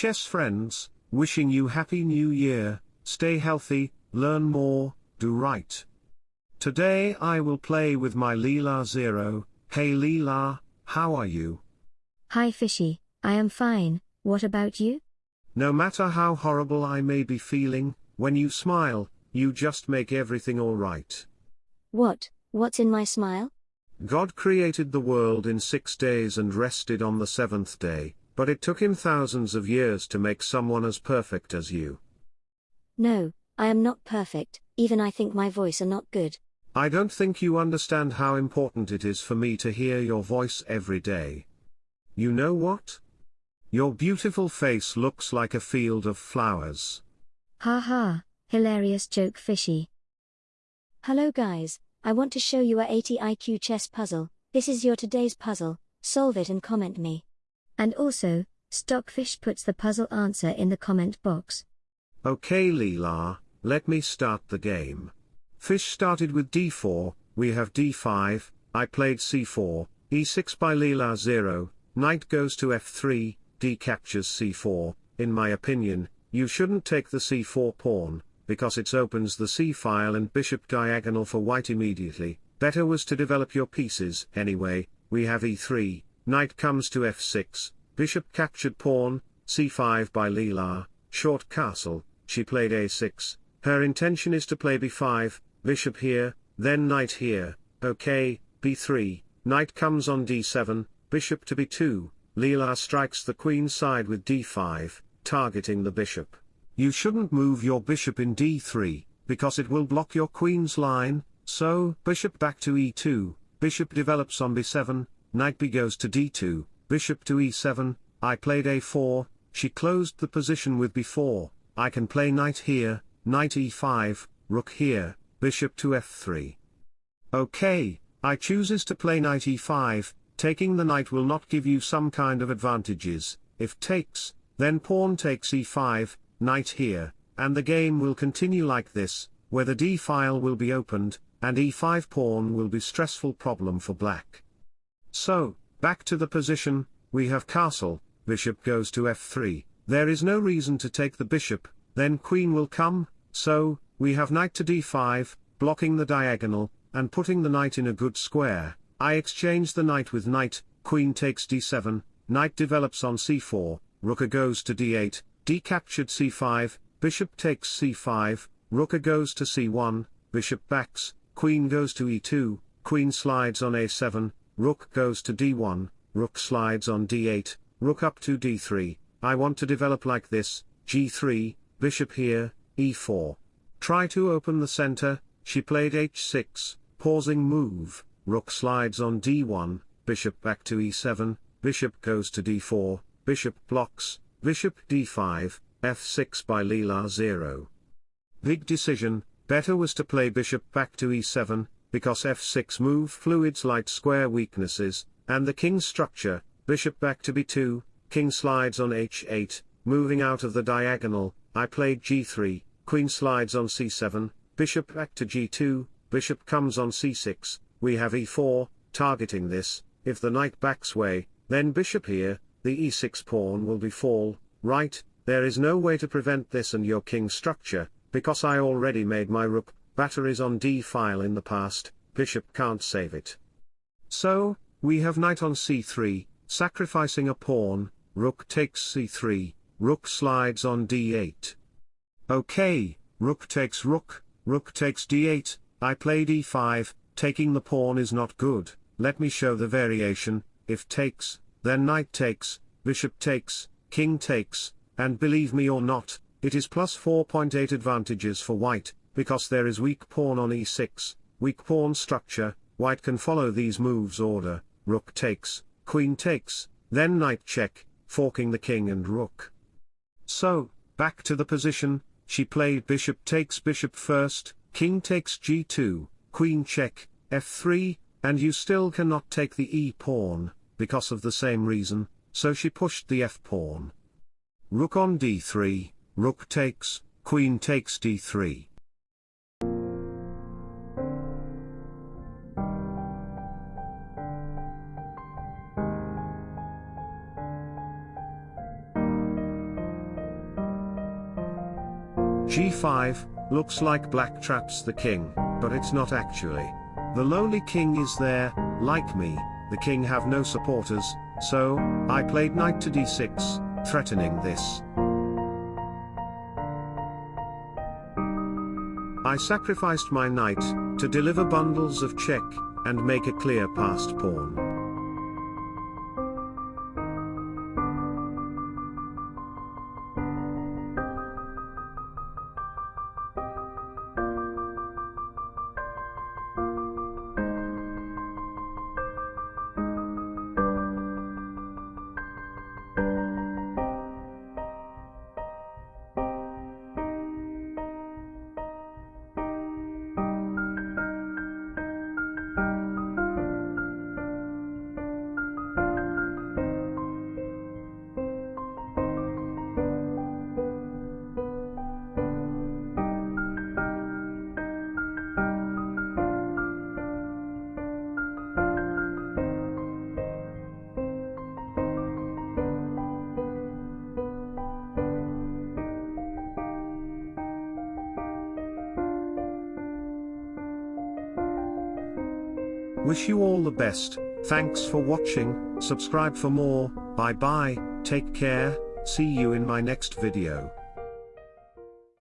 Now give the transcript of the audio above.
chess friends, wishing you happy new year, stay healthy, learn more, do right. Today I will play with my Leela Zero, hey Leela, how are you? Hi Fishy, I am fine, what about you? No matter how horrible I may be feeling, when you smile, you just make everything alright. What, what's in my smile? God created the world in six days and rested on the seventh day, but it took him thousands of years to make someone as perfect as you. No, I am not perfect, even I think my voice are not good. I don't think you understand how important it is for me to hear your voice every day. You know what? Your beautiful face looks like a field of flowers. Ha ha, hilarious joke Fishy. Hello guys, I want to show you a 80 IQ chess puzzle. This is your today's puzzle, solve it and comment me. And also, Stockfish puts the puzzle answer in the comment box. Okay Leela, let me start the game. Fish started with d4, we have d5, I played c4, e6 by Leela Zero, knight goes to f3, d captures c4, in my opinion, you shouldn't take the c4 pawn, because it opens the c-file and bishop diagonal for white immediately, better was to develop your pieces, anyway, we have e3, knight comes to f6, bishop captured pawn, c5 by Leela, short castle, she played a6, her intention is to play b5, bishop here, then knight here, okay, b3, knight comes on d7, bishop to b2, Leela strikes the queen side with d5, targeting the bishop. You shouldn't move your bishop in d3, because it will block your queen's line, so, bishop back to e2, bishop develops on b7, knight b goes to d2, bishop to e7, I played a4, she closed the position with b4, I can play knight here, knight e5, rook here, bishop to f3. Okay, I chooses to play knight e5, taking the knight will not give you some kind of advantages, if takes, then pawn takes e5, knight here, and the game will continue like this, where the d-file will be opened, and e5 pawn will be stressful problem for black. So, back to the position, we have castle, bishop goes to f3, there is no reason to take the bishop, then queen will come, so, we have knight to d5, blocking the diagonal, and putting the knight in a good square, I exchange the knight with knight, queen takes d7, knight develops on c4, rooker goes to d8, d captured c5, bishop takes c5, rooker goes to c1, bishop backs, queen goes to e2, queen slides on a7, rook goes to d1, rook slides on d8, rook up to d3, I want to develop like this, g3, bishop here, e4. Try to open the center, she played h6, pausing move, rook slides on d1, bishop back to e7, bishop goes to d4, bishop blocks, bishop d5, f6 by Leela Zero. Big decision, better was to play bishop back to e7, because f6 move fluids light square weaknesses, and the king structure, bishop back to b2, king slides on h8, moving out of the diagonal, I played g3, queen slides on c7, bishop back to g2, bishop comes on c6, we have e4, targeting this, if the knight backs way, then bishop here, the e6 pawn will be fall, right, there is no way to prevent this and your king structure, because I already made my rook, batteries on d-file in the past, bishop can't save it. So, we have knight on c3, sacrificing a pawn, rook takes c3, rook slides on d8. Okay, rook takes rook, rook takes d8, I play d5, taking the pawn is not good, let me show the variation, if takes, then knight takes, bishop takes, king takes, and believe me or not, it is plus 4.8 advantages for white, because there is weak pawn on e6, weak pawn structure, white can follow these moves order, rook takes, queen takes, then knight check, forking the king and rook. So, back to the position, she played bishop takes bishop first, king takes g2, queen check, f3, and you still cannot take the e-pawn, because of the same reason, so she pushed the f-pawn. Rook on d3, rook takes, queen takes d3. G5, looks like black traps the king, but it's not actually. The lowly king is there, like me, the king have no supporters, so, I played knight to d6, threatening this. I sacrificed my knight, to deliver bundles of check, and make a clear passed pawn. Wish you all the best, thanks for watching, subscribe for more, bye bye, take care, see you in my next video.